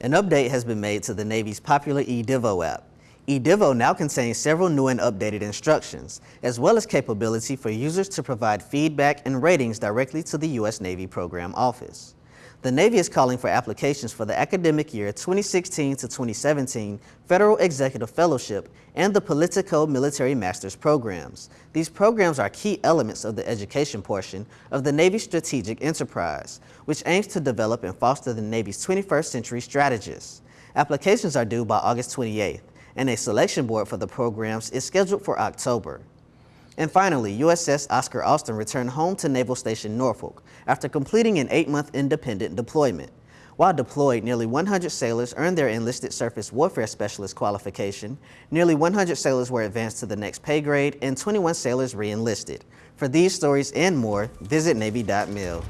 An update has been made to the Navy's popular eDivo app. eDivo now contains several new and updated instructions, as well as capability for users to provide feedback and ratings directly to the U.S. Navy Program Office. The Navy is calling for applications for the academic year 2016 to 2017 Federal Executive Fellowship and the Politico Military Master's programs. These programs are key elements of the education portion of the Navy's strategic enterprise, which aims to develop and foster the Navy's 21st century strategists. Applications are due by August 28th, and a selection board for the programs is scheduled for October. And finally, USS Oscar Austin returned home to Naval Station Norfolk after completing an eight-month independent deployment. While deployed, nearly 100 sailors earned their enlisted surface warfare specialist qualification, nearly 100 sailors were advanced to the next pay grade, and 21 sailors re-enlisted. For these stories and more, visit Navy.mil.